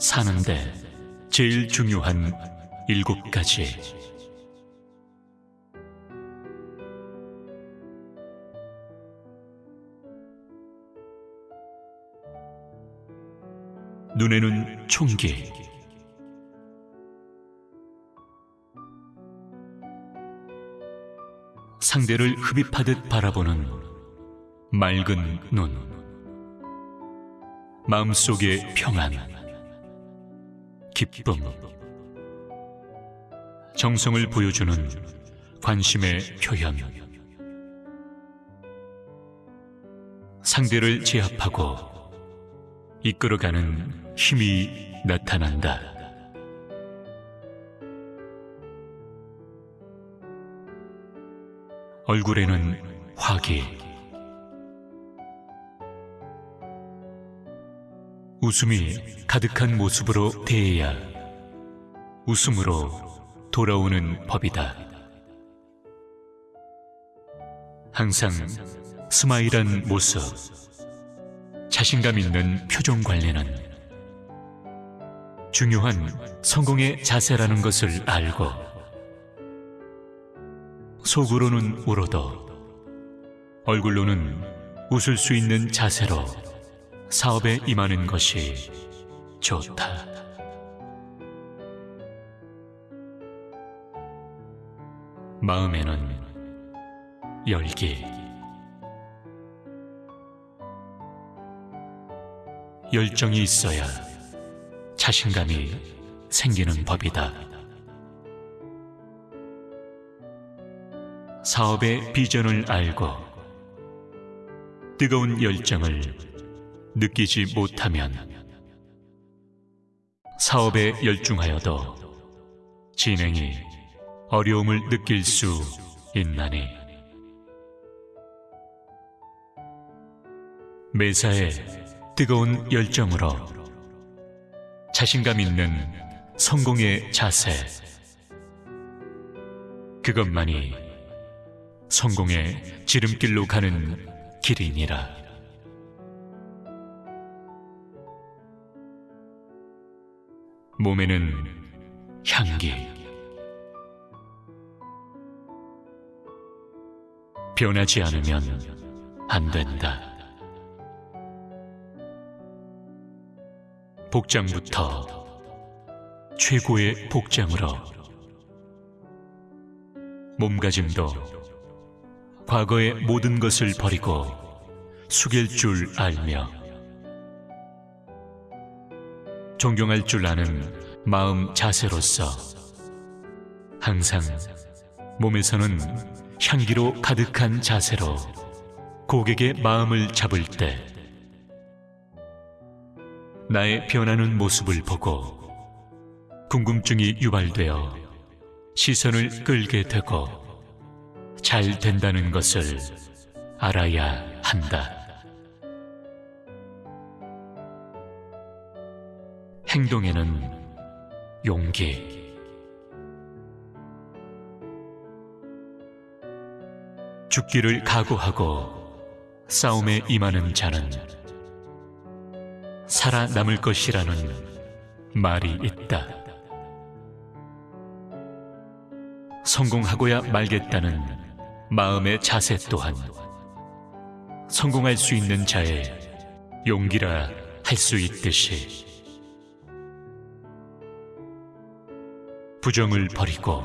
사는데 제일 중요한 일곱 가지. 눈에는 총기, 상대를 흡입하듯 바라보는 맑은 눈, 마음속의 평안, 기쁨, 정성을 보여주는 관심의 표현, 상대를 제압하고 이끌어가는 힘이 나타난다. 얼굴에는 화기, 웃음이 가득한 모습으로 대해야 웃음으로 돌아오는 법이다. 항상 스마일한 모습, 자신감 있는 표정 관리는 중요한 성공의 자세라는 것을 알고 속으로는 울어도 얼굴로는 웃을 수 있는 자세로 사업에 임하는 것이 좋다. 마음에는 열기. 열정이 있어야 자신감이 생기는 법이다. 사업의 비전을 알고 뜨거운 열정을 느끼지 못하면. 사업에 열중하여도 진행이 어려움을 느낄 수 있나니. 매사에 뜨거운 열정으로 자신감 있는 성공의 자세. 그것만이 성공의 지름길로 가는 길이니라. 몸에는 향기 변하지 않으면 안 된다. 복장부터 최고의 복장으로 몸가짐도 과거의 모든 것을 버리고 숙일 줄 알며 존경할 줄 아는 마음 자세로서 항상 몸에서는 향기로 가득한 자세로 고객의 마음을 잡을 때 나의 변하는 모습을 보고 궁금증이 유발되어 시선을 끌게 되고 잘 된다는 것을 알아야 한다. 행동에는 용기. 죽기를 각오하고 싸움에 임하는 자는 살아남을 것이라는 말이 있다. 성공하고야 말겠다는 마음의 자세 또한 성공할 수 있는 자의 용기라 할 수 있듯이 부정을 버리고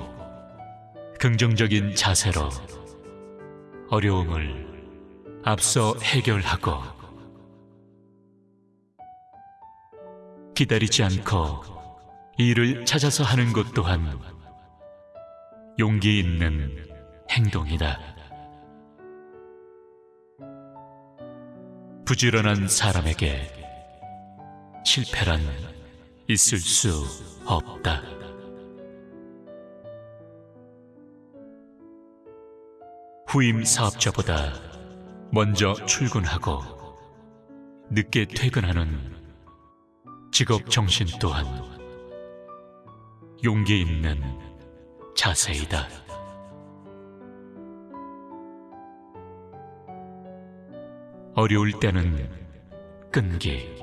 긍정적인 자세로 어려움을 앞서 해결하고 기다리지 않고 일을 찾아서 하는 것 또한 용기 있는 행동이다. 부지런한 사람에게 실패란 있을 수 없다. 후임 사업자보다 먼저 출근하고 늦게 퇴근하는 직업 정신 또한 용기 있는 자세이다. 어려울 때는 끈기.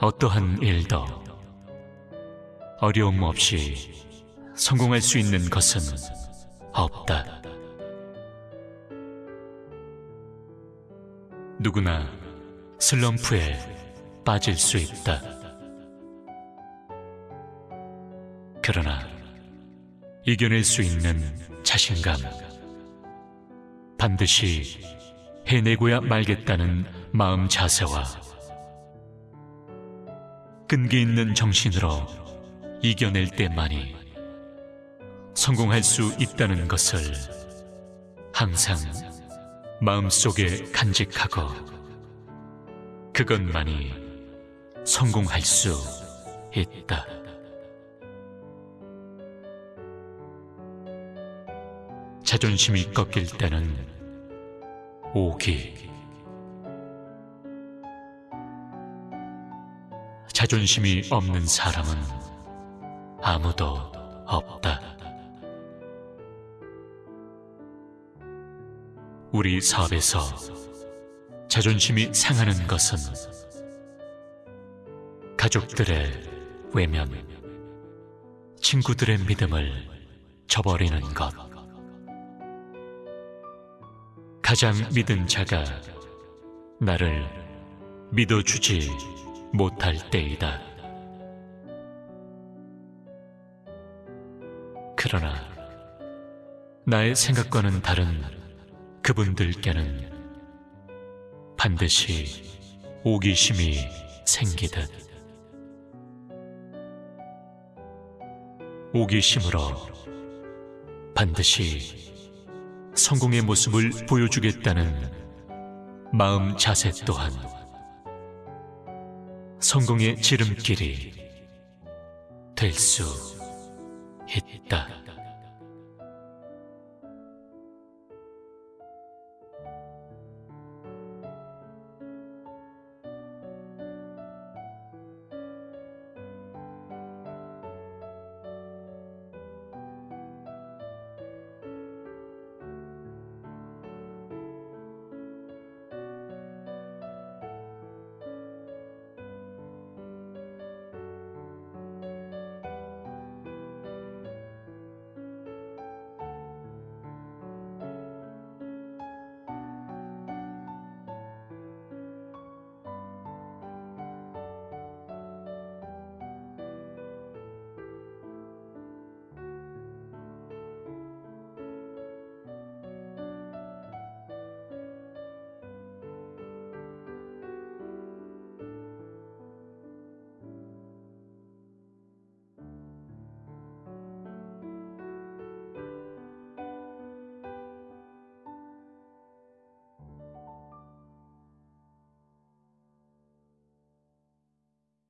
어떠한 일도 어려움 없이 성공할 수 있는 것은 없다. 누구나 슬럼프에 빠질 수 있다. 그러나 이겨낼 수 있는 자신감, 반드시 해내고야 말겠다는 마음 자세와 끈기 있는 정신으로 이겨낼 때만이 성공할 수 있다는 것을 항상 마음속에 간직하고 그것만이 성공할 수 있다. 자존심이 꺾일 때는 오기. 자존심이 없는 사람은 아무도 없다. 우리 사업에서 자존심이 상하는 것은 가족들의 외면, 친구들의 믿음을 저버리는 것. 가장 믿은 자가 나를 믿어주지 못할 때이다. 그러나 나의 생각과는 다른 그분들께는 반드시 오기심이 생기듯 오기심으로 반드시 성공의 모습을 보여주겠다는 마음 자세 또한 성공의 지름길이 될 수 있다.